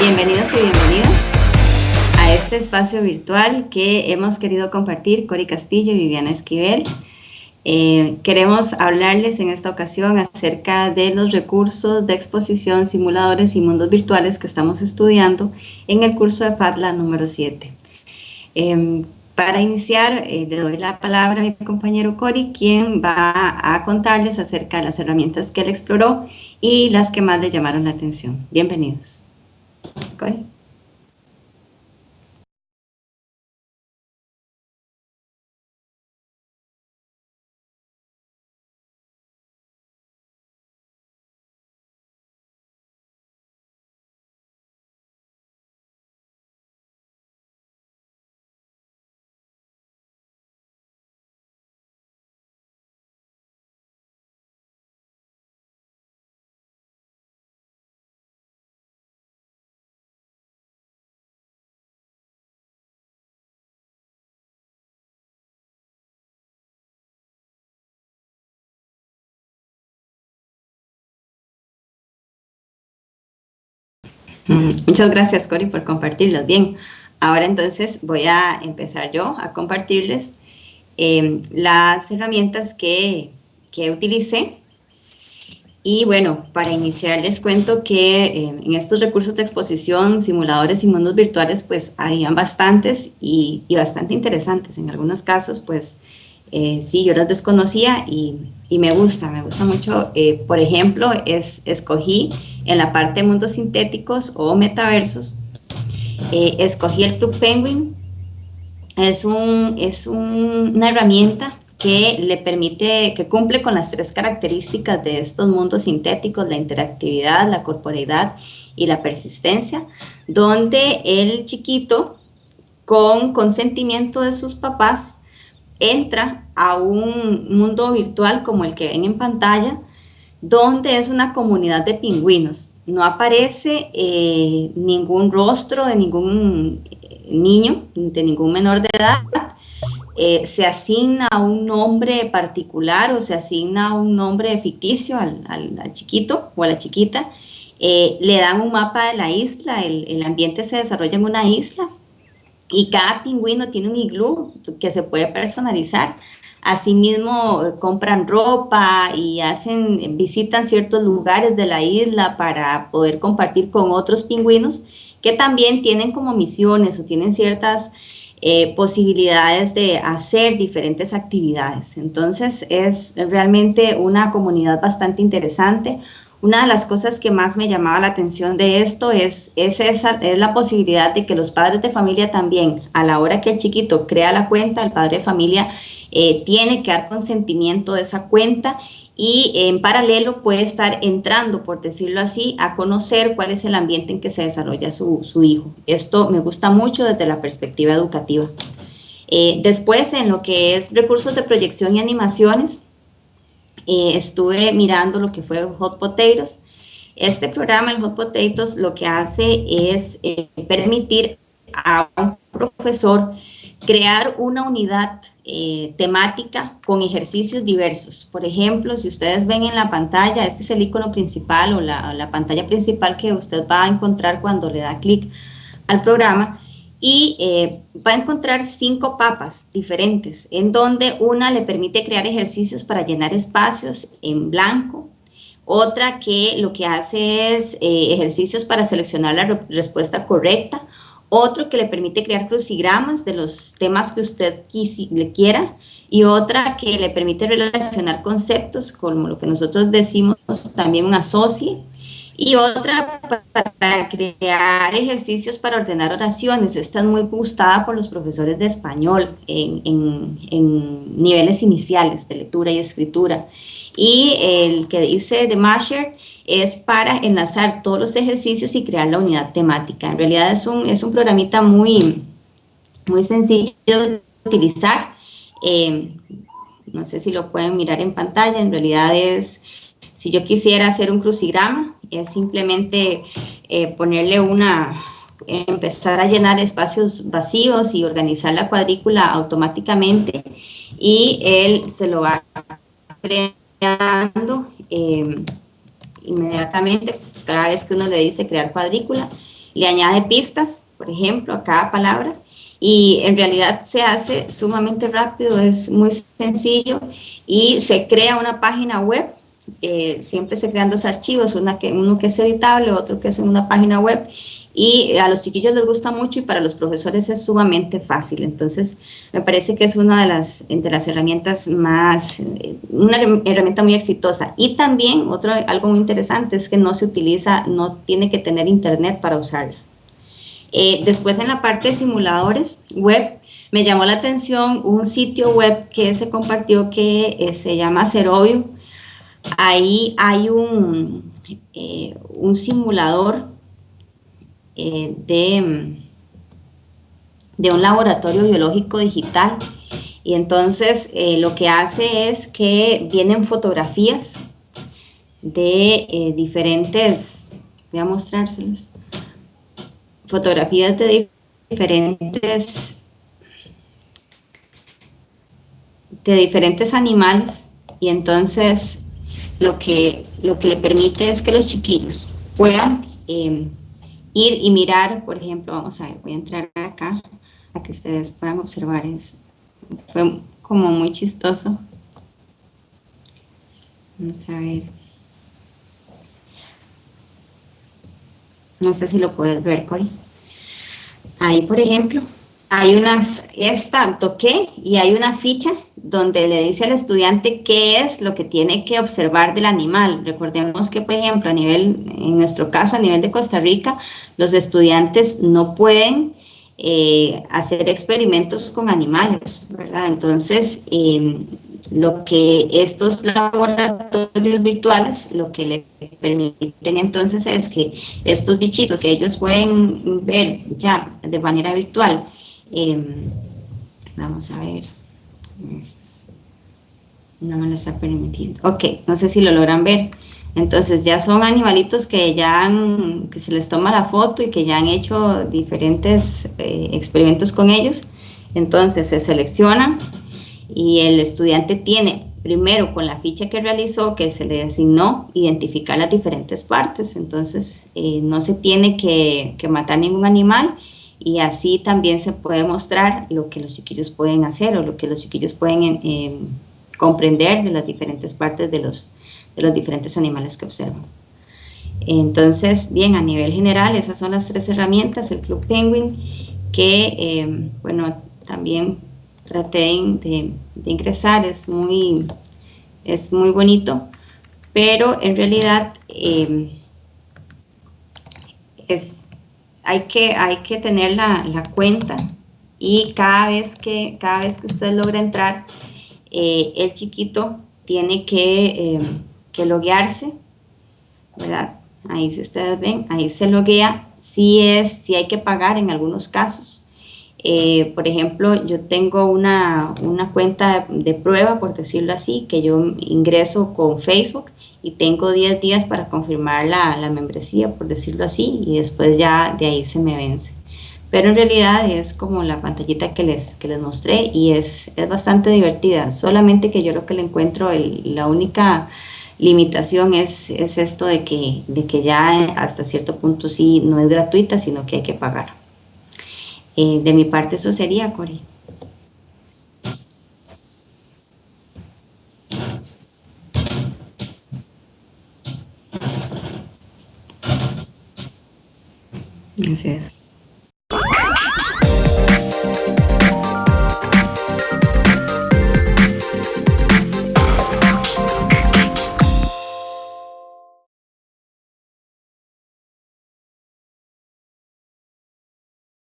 Bienvenidos y bienvenidas a este espacio virtual que hemos querido compartir Cori Castillo y Viviana Esquivel. Eh, queremos hablarles en esta ocasión acerca de los recursos de exposición, simuladores y mundos virtuales que estamos estudiando en el curso de FATLA número 7. Em, para iniciar, eh, le doy la palabra a mi compañero Cori, quien va a contarles acerca de las herramientas que él exploró y las que más le llamaron la atención. Bienvenidos. 可以。Muchas gracias, Cori, por compartirlos. Bien, ahora entonces voy a empezar yo a compartirles em, las herramientas que, que, utilicé. Y bueno, para iniciar les cuento que em, en estos recursos de exposición, simuladores y mundos virtuales, pues habían bastantes y bastante interesantes. En algunos casos, pues eh, sí, yo los desconocía y, me gusta, me gusta mucho. Eh, por ejemplo, es, escogí en la parte de mundos sintéticos o metaversos, eh, escogí el Club Penguin. Es, un, es un, una herramienta que le permite, que cumple con las tres características de estos mundos sintéticos, la interactividad, la corporeidad y la persistencia, donde el chiquito, con consentimiento de sus papás, entra a un mundo virtual como el que ven en pantalla, donde es una comunidad de pingüinos. No aparece eh, ningún rostro de ningún eh, niño, de ningún menor de edad. Eh, se asigna un nombre particular o se asigna un nombre ficticio al, chiquito o a la chiquita. le dan un mapa de la isla, el, el ambiente se desarrolla en una isla y cada pingüino tiene un iglú que se puede personalizar. Asimismo, compran ropa y hacen, visitan ciertos lugares de la isla para poder compartir con otros pingüinos que también tienen como misiones o tienen ciertas eh, posibilidades de hacer diferentes actividades. Entonces, es realmente una comunidad bastante interesante, una de las cosas que más me llamaba la atención de esto es, es, esa, es la posibilidad de que los padres de familia también, a la hora que el chiquito crea la cuenta, el padre de familia eh, tiene que dar consentimiento de esa cuenta y en paralelo puede estar entrando, por decirlo así, a conocer cuál es el ambiente en que se desarrolla su, su hijo. Esto me gusta mucho desde la perspectiva educativa. Eh, después, en lo que es recursos de proyección y animaciones, eh, estuve mirando lo que fue Hot Potatoes. Este programa, el Hot Potatoes, lo que hace es eh, permitir a un profesor crear una unidad eh, temática con ejercicios diversos. Por ejemplo, si ustedes ven en la pantalla, este es el icono principal o la, la pantalla principal que usted va a encontrar cuando le da clic al programa, y eh, va a encontrar cinco papas diferentes, en donde una le permite crear ejercicios para llenar espacios en blanco, otra que lo que hace es eh, ejercicios para seleccionar la respuesta correcta, otro que le permite crear crucigramas de los temas que usted le quiera, y otra que le permite relacionar conceptos, como lo que nosotros decimos también un asocie, y otra para crear ejercicios para ordenar oraciones. Esta es muy gustada por los profesores de español en, en, niveles iniciales de lectura y escritura. Y el que dice de Masher es para enlazar todos los ejercicios y crear la unidad temática. En realidad es un, es un programita muy, muy sencillo de utilizar. Eh, no sé si lo pueden mirar en pantalla, en realidad es, si yo quisiera hacer un crucigrama, es simplemente eh, ponerle una, empezar a llenar espacios vacíos y organizar la cuadrícula automáticamente. Y él se lo va creando eh, inmediatamente cada vez que uno le dice crear cuadrícula le añade pistas, por ejemplo, a cada palabra, y en realidad se hace sumamente rápido, es muy sencillo, y se crea una página web, eh, siempre se crean dos archivos, uno que es editable, otro que es en una página web, y a los chiquillos les gusta mucho y para los profesores es sumamente fácil. Entonces, me parece que es una de las, de las herramientas más, una herramienta muy exitosa. Y también, otro, algo muy interesante es que no se utiliza, no tiene que tener internet para usarla. Eh, después en la parte de simuladores web, me llamó la atención un sitio web que se compartió que eh, se llama Cerovio. Ahí hay un, eh, un simulador eh, de, de, un laboratorio biológico digital. Y entonces eh, lo que hace es que vienen fotografías de diferentes, voy a mostrárselos, fotografías de diferentes de diferentes animales y entonces lo que, lo que le permite es que los chiquillos puedan ir y mirar, por ejemplo, vamos a ver, voy a entrar acá a que ustedes puedan observar, es, fue como muy chistoso. Vamos a ver. No sé si lo puedes ver, Cori. Ahí, por ejemplo, hay una, esta, toqué y hay una ficha donde le dice al estudiante qué es lo que tiene que observar del animal. Recordemos que, por ejemplo, a nivel, en nuestro caso, a nivel de Costa Rica, los estudiantes no pueden eh, hacer experimentos con animales, ¿verdad? Entonces, em, lo que estos laboratorios virtuales, lo que le permiten entonces es que estos bichitos que ellos pueden ver ya de manera virtual, Em, vamos a ver. No me lo está permitiendo. Ok, no sé si lo logran ver. Entonces ya son animalitos que ya han, que se les toma la foto y que ya han hecho diferentes eh, experimentos con ellos. Entonces se seleccionan y el estudiante tiene primero con la ficha que realizó, que se le asignó, identificar las diferentes partes. Entonces eh, no se tiene que, que matar ningún animal y así también se puede mostrar lo que los chiquillos pueden hacer o lo que los chiquillos pueden em, comprender de las diferentes partes de los, de los diferentes animales que observan. Entonces, bien, a nivel general, esas son las tres herramientas, el Club Penguin, que, em, bueno, también traté de, ingresar, es muy, es muy bonito, pero en realidad es hay que, hay que tener la, cuenta y cada vez que, cada vez que usted logra entrar, eh, el chiquito tiene que, eh, que loguearse, ¿verdad? Ahí si ustedes ven, ahí se loguea, si es, si hay que pagar en algunos casos. Eh, por ejemplo, yo tengo una, una cuenta de, prueba, por decirlo así, que yo ingreso con Facebook y tengo 10 días para confirmar la, la, membresía, por decirlo así, y después ya de ahí se me vence. Pero en realidad es como la pantallita que les, que les mostré y es, es bastante divertida, solamente que yo lo que le encuentro, el, la única limitación es, es esto de que, de que ya hasta cierto punto sí no es gratuita, sino que hay que pagar. Eh, de mi parte eso sería, Cori. Gracias.